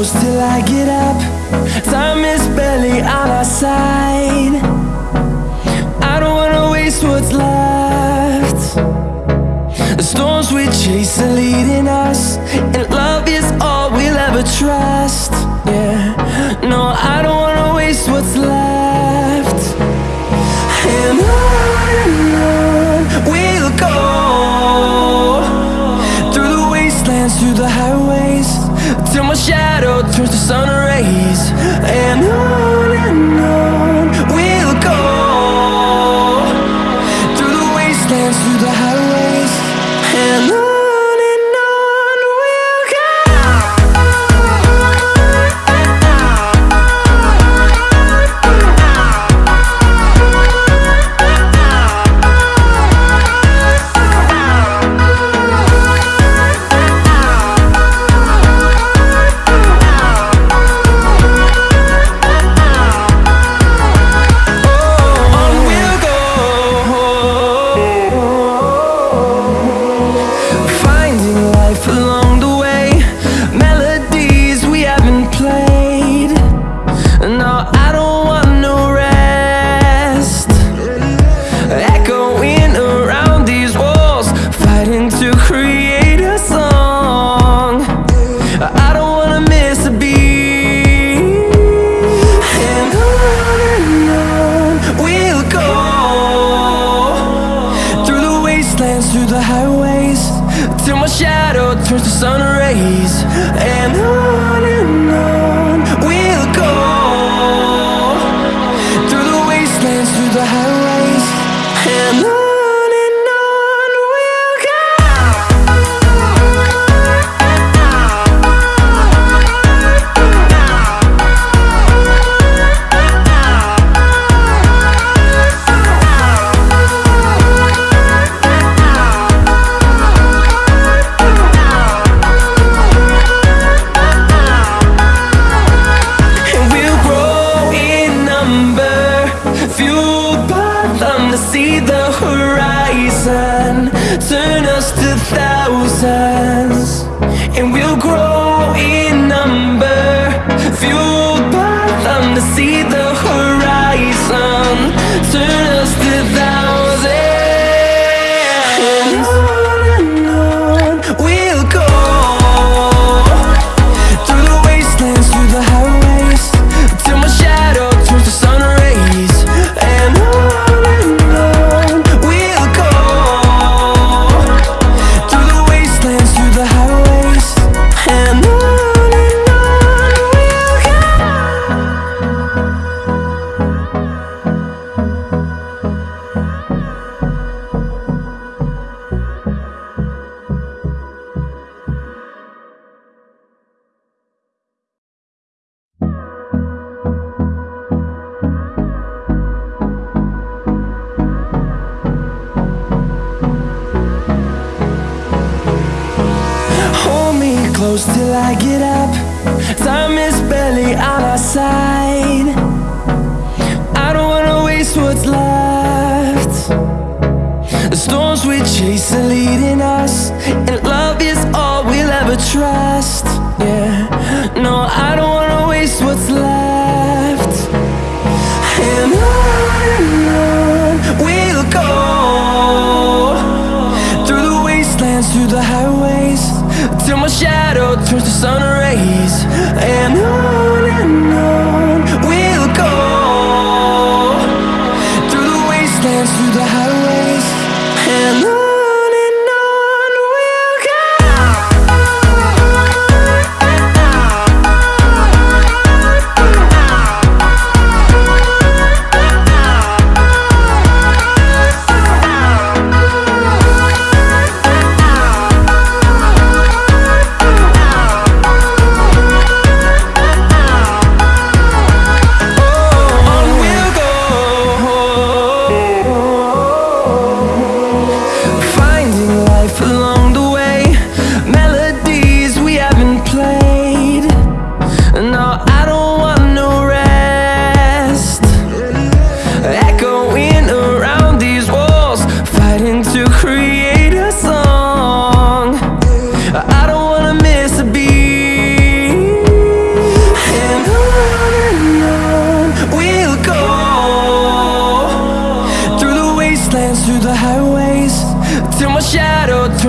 close till I get up. Time is barely on our side. I don't wanna waste what's left. The storms we chase are leading us And love is all we'll ever trust. Yeah, no, I don't wanna waste what's left. sun close till I get up. Time is barely on our side. I don't wanna waste what's left. The storms we chase are leading us And love is all we'll ever trust. Yeah, no, I don't wanna waste what's left. shadow turns to sun rays. And I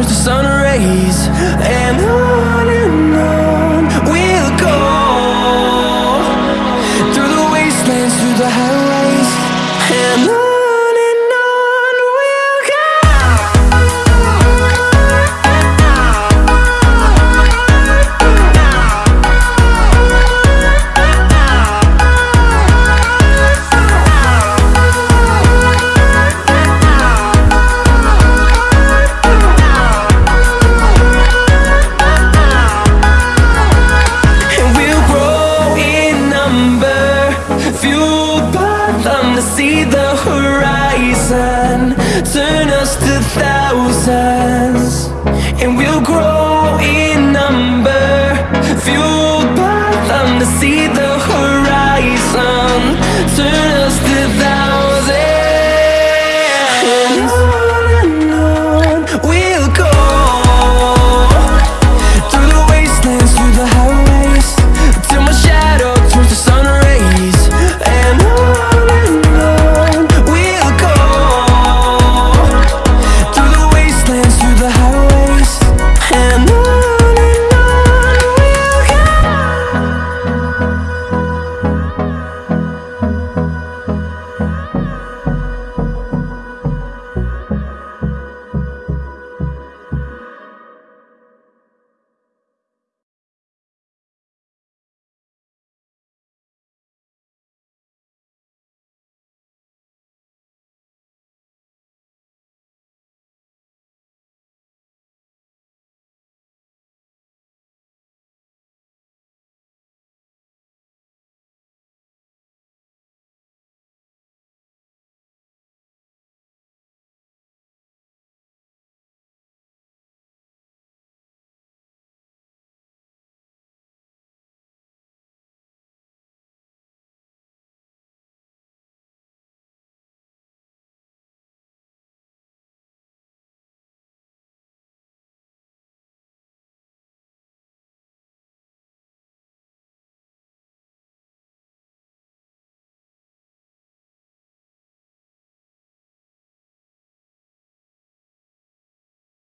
to sun rays,